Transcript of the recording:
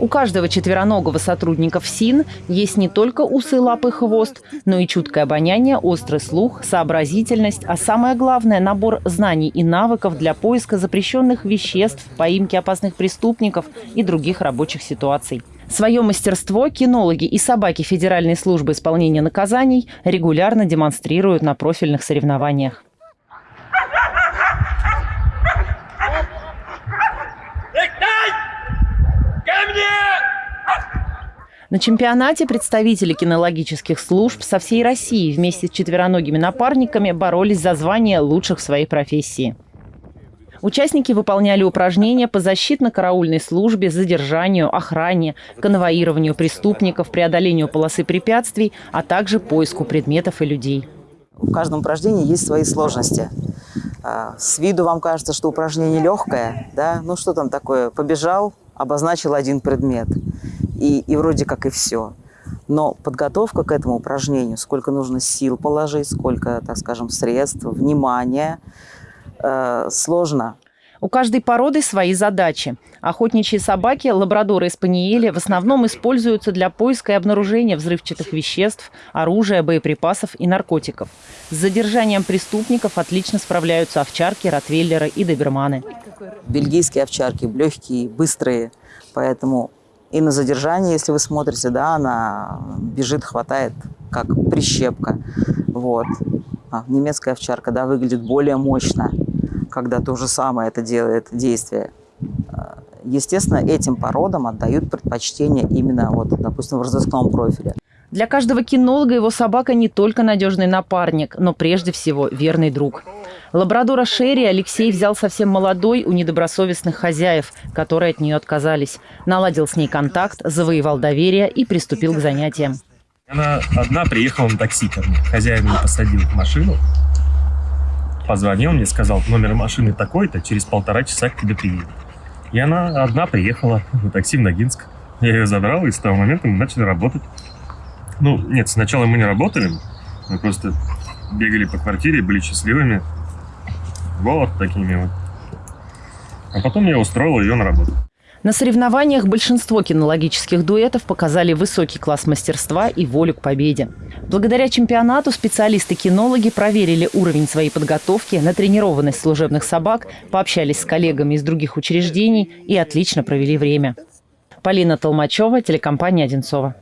У каждого четвероногого сотрудника ФСИН есть не только усы, лапы, хвост, но и чуткое обоняние, острый слух, сообразительность, а самое главное – набор знаний и навыков для поиска запрещенных веществ, поимки опасных преступников и других рабочих ситуаций. Свое мастерство кинологи и собаки Федеральной службы исполнения наказаний регулярно демонстрируют на профильных соревнованиях. На чемпионате представители кинологических служб со всей России вместе с четвероногими напарниками боролись за звание лучших в своей профессии. Участники выполняли упражнения по защитно-караульной службе, задержанию, охране, конвоированию преступников, преодолению полосы препятствий, а также поиску предметов и людей. В каждом упражнении есть свои сложности. А, с виду вам кажется, что упражнение легкое, да? Ну что там такое? Побежал, обозначил один предмет и, и вроде как и все. Но подготовка к этому упражнению, сколько нужно сил положить, сколько, так скажем, средств, внимания, э, сложно. У каждой породы свои задачи. Охотничьи собаки, лабрадоры и спаниели в основном используются для поиска и обнаружения взрывчатых веществ, оружия, боеприпасов и наркотиков. С задержанием преступников отлично справляются овчарки, ротвейлеры и доберманы. Бельгийские овчарки легкие, быстрые, поэтому и на задержании, если вы смотрите, да, она бежит, хватает, как прищепка. Вот. А немецкая овчарка, да, выглядит более мощно, когда то же самое это делает действие. Естественно, этим породам отдают предпочтение именно, вот, допустим, в разыскном профиле. Для каждого кинолога его собака не только надежный напарник, но прежде всего верный друг. Лабрадора Шерри Алексей взял совсем молодой у недобросовестных хозяев, которые от нее отказались. Наладил с ней контакт, завоевал доверие и приступил к занятиям. Она одна приехала на такси ко мне. Хозяин меня посадил в машину, позвонил мне, сказал, номер машины такой-то, через полтора часа к тебе приедет. И она одна приехала на такси в Ногинск. Я ее забрал, и с того момента мы начали работать. Ну, нет, сначала мы не работали, мы просто бегали по квартире, были счастливыми. Вот такими вот. А потом я устроил ее на работу. На соревнованиях большинство кинологических дуэтов показали высокий класс мастерства и волю к победе. Благодаря чемпионату специалисты-кинологи проверили уровень своей подготовки, натренированность служебных собак, пообщались с коллегами из других учреждений и отлично провели время. Полина Толмачева, телекомпания «Одинцова».